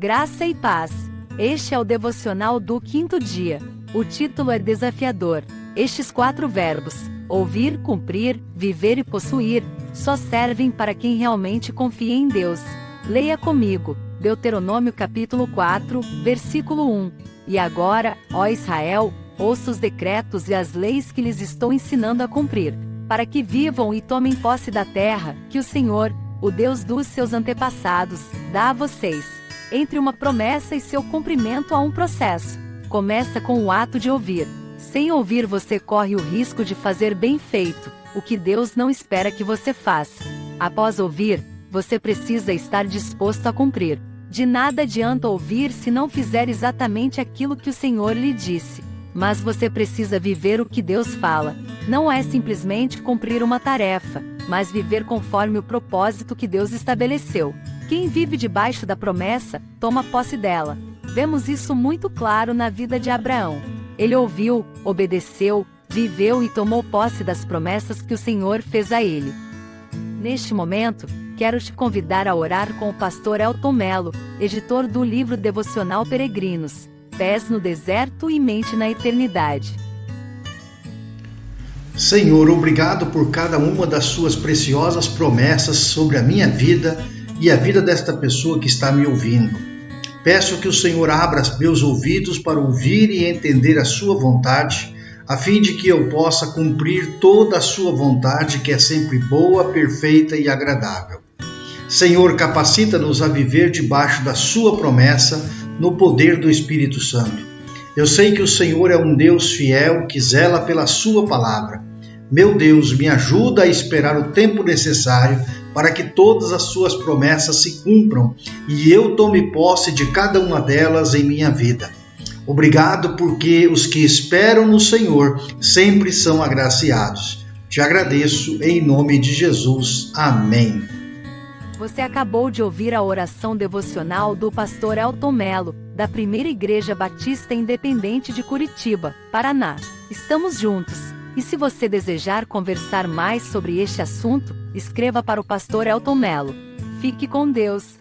Graça e paz. Este é o devocional do quinto dia. O título é desafiador. Estes quatro verbos, ouvir, cumprir, viver e possuir, só servem para quem realmente confia em Deus. Leia comigo, Deuteronômio capítulo 4, versículo 1. E agora, ó Israel, ouça os decretos e as leis que lhes estou ensinando a cumprir, para que vivam e tomem posse da terra, que o Senhor, o Deus dos seus antepassados, dá a vocês. Entre uma promessa e seu cumprimento há um processo. Começa com o ato de ouvir. Sem ouvir, você corre o risco de fazer bem feito, o que Deus não espera que você faça. Após ouvir, você precisa estar disposto a cumprir. De nada adianta ouvir se não fizer exatamente aquilo que o Senhor lhe disse. Mas você precisa viver o que Deus fala. Não é simplesmente cumprir uma tarefa, mas viver conforme o propósito que Deus estabeleceu. Quem vive debaixo da promessa, toma posse dela. Vemos isso muito claro na vida de Abraão. Ele ouviu, obedeceu, viveu e tomou posse das promessas que o Senhor fez a ele. Neste momento, quero te convidar a orar com o pastor Elton Melo, editor do livro devocional Peregrinos, Pés no Deserto e Mente na Eternidade. Senhor, obrigado por cada uma das suas preciosas promessas sobre a minha vida e a vida desta pessoa que está me ouvindo. Peço que o Senhor abra meus ouvidos para ouvir e entender a Sua vontade, a fim de que eu possa cumprir toda a Sua vontade, que é sempre boa, perfeita e agradável. Senhor, capacita-nos a viver debaixo da Sua promessa, no poder do Espírito Santo. Eu sei que o Senhor é um Deus fiel que zela pela Sua palavra. Meu Deus, me ajuda a esperar o tempo necessário para que todas as suas promessas se cumpram e eu tome posse de cada uma delas em minha vida. Obrigado porque os que esperam no Senhor sempre são agraciados. Te agradeço em nome de Jesus. Amém. Você acabou de ouvir a oração devocional do pastor Elton Melo, da Primeira Igreja Batista Independente de Curitiba, Paraná. Estamos juntos. E se você desejar conversar mais sobre este assunto, escreva para o pastor Elton Melo. Fique com Deus.